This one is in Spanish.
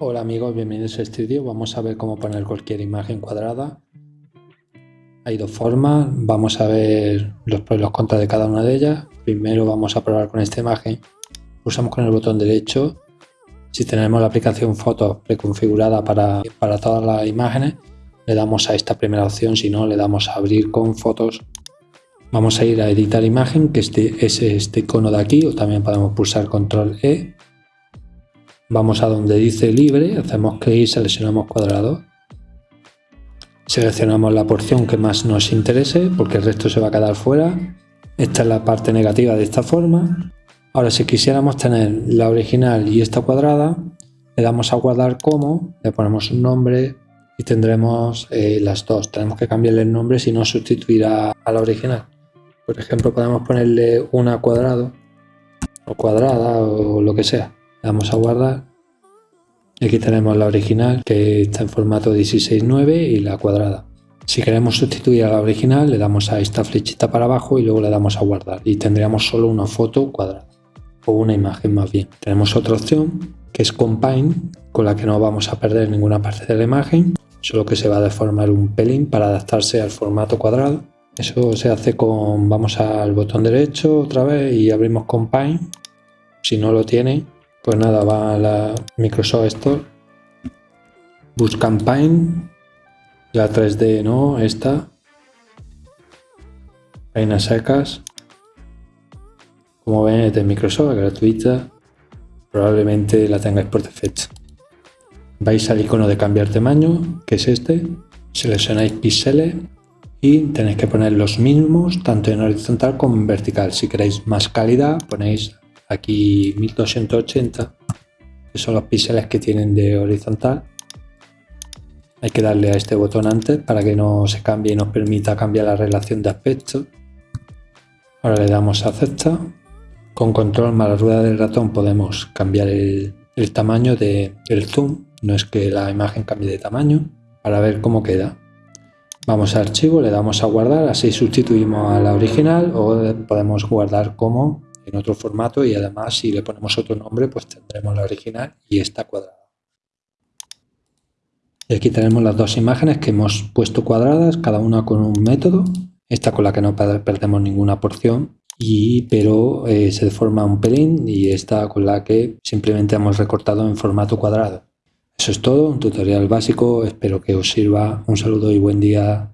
Hola amigos, bienvenidos a este vídeo. Vamos a ver cómo poner cualquier imagen cuadrada. Hay dos formas, vamos a ver los pros y los contras de cada una de ellas. Primero vamos a probar con esta imagen. Pulsamos con el botón derecho. Si tenemos la aplicación Fotos preconfigurada para, para todas las imágenes, le damos a esta primera opción, si no le damos a abrir con fotos. Vamos a ir a editar imagen, que este, es este icono de aquí, o también podemos pulsar control E Vamos a donde dice libre, hacemos clic seleccionamos cuadrado. Seleccionamos la porción que más nos interese porque el resto se va a quedar fuera. Esta es la parte negativa de esta forma. Ahora si quisiéramos tener la original y esta cuadrada, le damos a guardar como, le ponemos un nombre y tendremos eh, las dos. Tenemos que cambiarle el nombre si no sustituirá a la original. Por ejemplo podemos ponerle una cuadrado o cuadrada o lo que sea damos a guardar. Aquí tenemos la original que está en formato 16.9 y la cuadrada. Si queremos sustituir a la original le damos a esta flechita para abajo y luego le damos a guardar y tendríamos solo una foto cuadrada o una imagen más bien. Tenemos otra opción que es Combine con la que no vamos a perder ninguna parte de la imagen solo que se va a deformar un pelín para adaptarse al formato cuadrado. Eso se hace con, vamos al botón derecho otra vez y abrimos Combine. Si no lo tiene, pues nada, va a la Microsoft Store. Bus Campaign. La 3D, ¿no? Esta. Reinas secas. Como ven, es de Microsoft, gratuita. Probablemente la tengáis por defecto. Vais al icono de cambiar tamaño, que es este. Seleccionáis píxeles y tenéis que poner los mismos tanto en horizontal como en vertical. Si queréis más calidad, ponéis aquí 1280 que son los píxeles que tienen de horizontal. Hay que darle a este botón antes para que no se cambie y nos permita cambiar la relación de aspecto. Ahora le damos a acepta con control más la rueda del ratón podemos cambiar el, tamaño del zoom. No es que la imagen cambie de tamaño para ver cómo queda. Vamos a archivo, le damos a guardar así sustituimos a la original o podemos guardar como en otro formato y además si le ponemos otro nombre pues tendremos la original y esta cuadrada. Y aquí tenemos las dos imágenes que hemos puesto cuadradas, cada una con un método. Esta con la que no perdemos ninguna porción, y, pero eh, se deforma un pelín y esta con la que simplemente hemos recortado en formato cuadrado. Eso es todo, un tutorial básico, espero que os sirva. Un saludo y buen día.